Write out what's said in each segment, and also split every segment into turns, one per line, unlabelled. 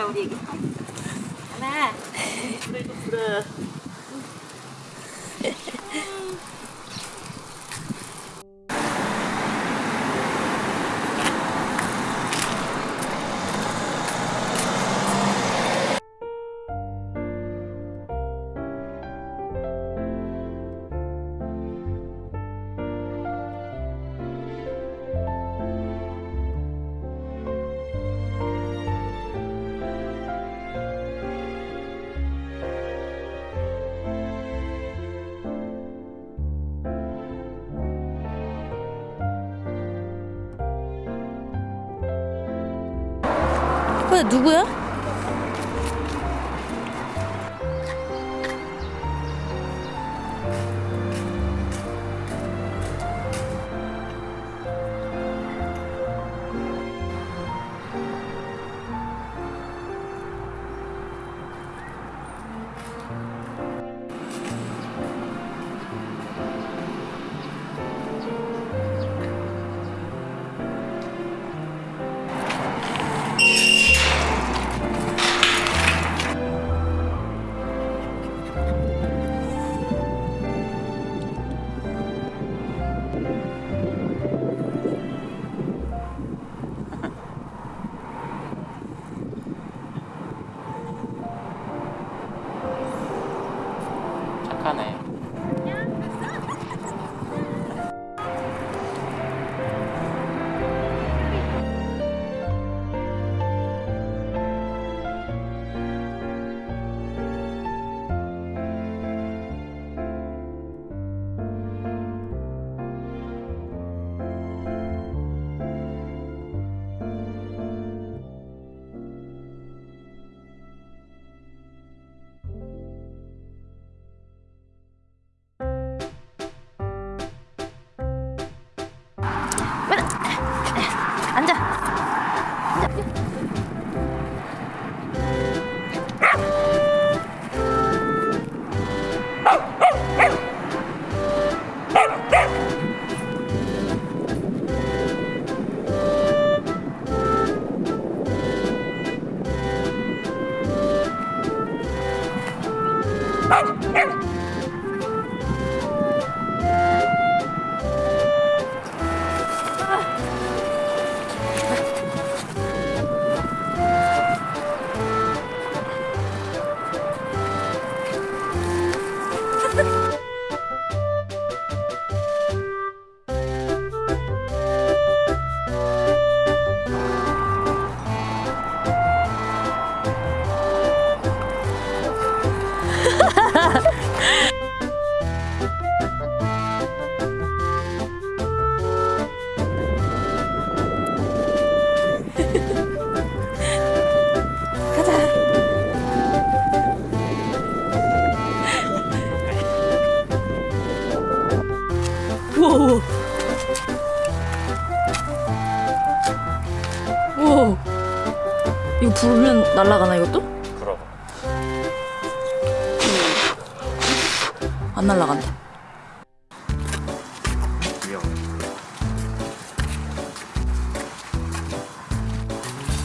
เราอีกแม่ดูดูดู
근데 누구야?
착하네.
Oh, oh. 이거 부르면 날아가나 이것도?
그럼.
안 날아간다.
위험.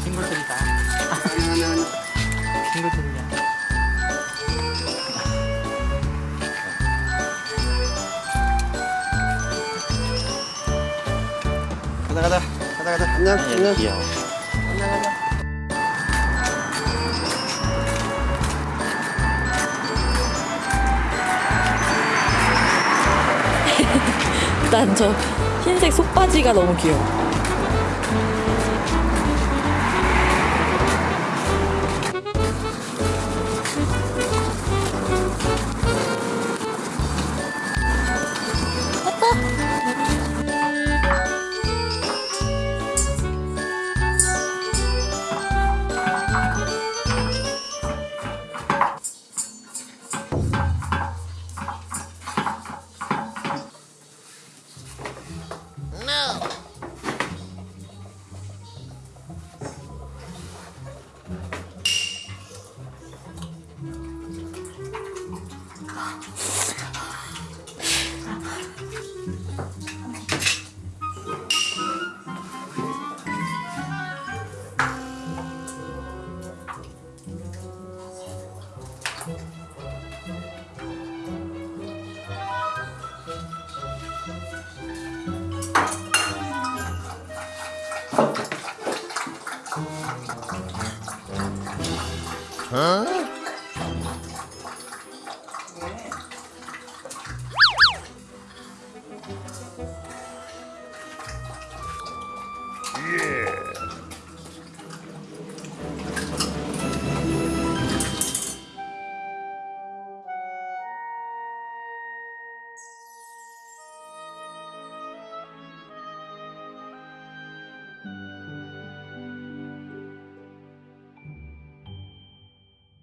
친구들이다. 친구들이야.
가자 가자 가자 가자 안녕 안녕
귀여워.
난저 흰색 속바지가 너무 귀여워.
huh?